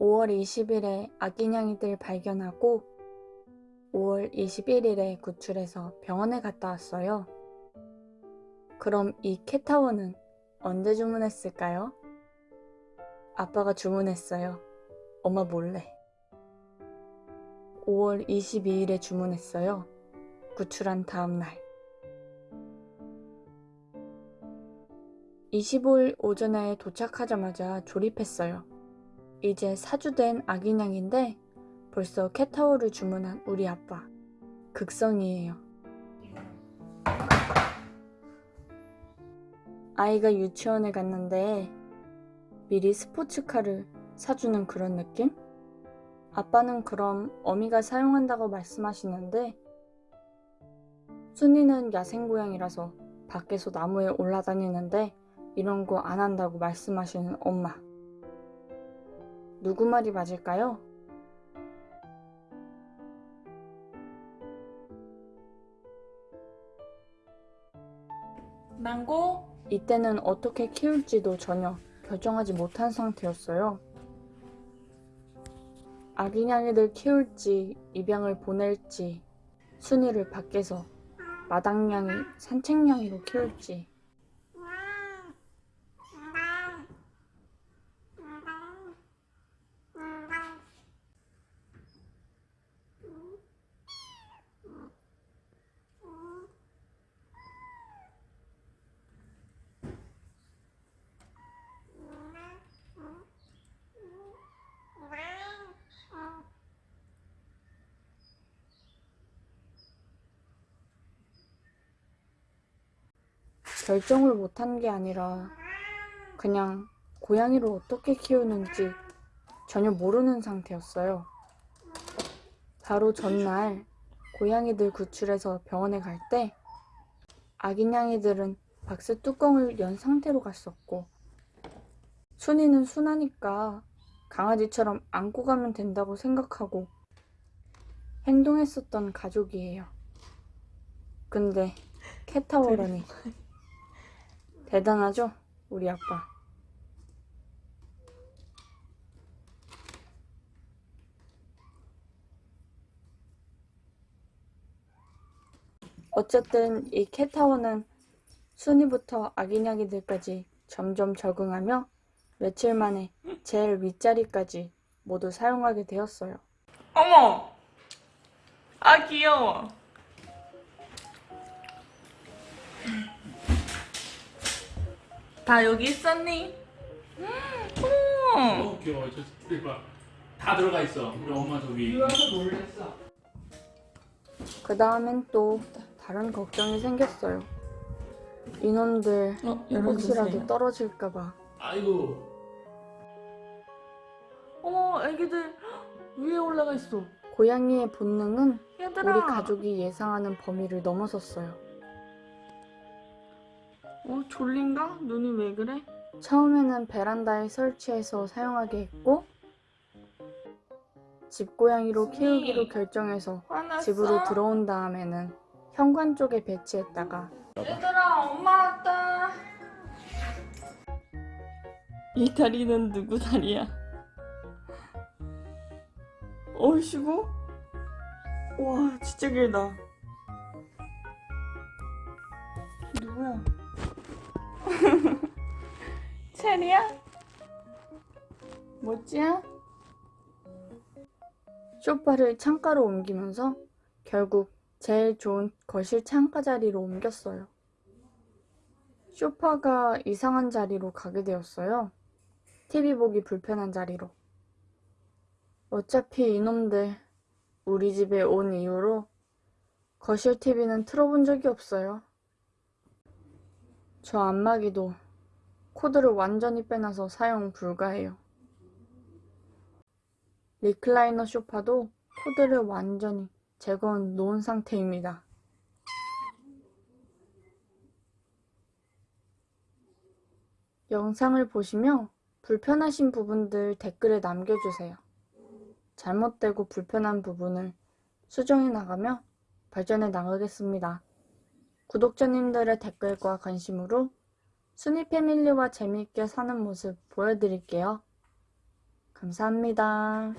5월 20일에 아기냥이들 발견하고 5월 21일에 구출해서 병원에 갔다 왔어요. 그럼 이 캣타워는 언제 주문했을까요? 아빠가 주문했어요. 엄마 몰래. 5월 22일에 주문했어요. 구출한 다음 날. 25일 오전에 도착하자마자 조립했어요. 이제 사주된 아기냥인데 벌써 캣타워를 주문한 우리 아빠. 극성이에요. 아이가 유치원에 갔는데 미리 스포츠카를 사주는 그런 느낌? 아빠는 그럼 어미가 사용한다고 말씀하시는데 순이는 야생고양이라서 밖에서 나무에 올라다니는데 이런 거 안 한다고 말씀하시는 엄마. 누구 말이 맞을까요? 망고? 이때는 어떻게 키울지도 전혀 결정하지 못한 상태였어요. 아기냥이들 키울지 입양을 보낼지 순이를 밖에서 마당냥이 산책냥이로 키울지 결정을 못한 게 아니라 그냥 고양이를 어떻게 키우는지 전혀 모르는 상태였어요. 바로 전날 고양이들 구출해서 병원에 갈 때 아기냥이들은 박스 뚜껑을 연 상태로 갔었고 순이는 순하니까 강아지처럼 안고 가면 된다고 생각하고 행동했었던 가족이에요. 근데 캣타워라니 대단하죠? 우리 아빠. 어쨌든 이 캣타워는 순이부터 아기냥이들까지 점점 적응하며 며칠 만에 제일 윗자리까지 모두 사용하게 되었어요. 어머! 아 귀여워. 다 여기 있었니? 음! 너무 귀여워. 저 봐. 다 들어가 있어. 우리 엄마 저기. 그 다음엔 또 다른 걱정이 생겼어요. 이놈들 어, 혹시라도 떨어질까봐. 아이고. 어머, 애기들 위에 올라가 있어. 고양이의 본능은 얘들아. 우리 가족이 예상하는 범위를 넘어섰어요. 어, 졸린가? 눈이 왜 그래? 처음에는 베란다에 설치해서 사용하게 했고 집고양이로 키우기로 결정해서 화났어? 집으로 들어온 다음에는 현관 쪽에 배치했다가 얘들아, 엄마 왔다. 이 다리는 누구 다리야? 어이시고? 와, 진짜 길다. 체리야? 뭐지야? 쇼파를 창가로 옮기면서 결국 제일 좋은 거실 창가 자리로 옮겼어요. 쇼파가 이상한 자리로 가게 되었어요. TV 보기 불편한 자리로. 어차피 이놈들 우리 집에 온 이후로 거실 TV는 틀어본 적이 없어요. 저 안마기도 코드를 완전히 빼놔서 사용 불가해요. 리클라이너 소파도 코드를 완전히 제거해 놓은 상태입니다. 영상을 보시며 불편하신 부분들 댓글에 남겨주세요. 잘못되고 불편한 부분을 수정해 나가며 발전해 나가겠습니다. 구독자님들의 댓글과 관심으로 순이 패밀리와 재미있게 사는 모습 보여드릴게요. 감사합니다.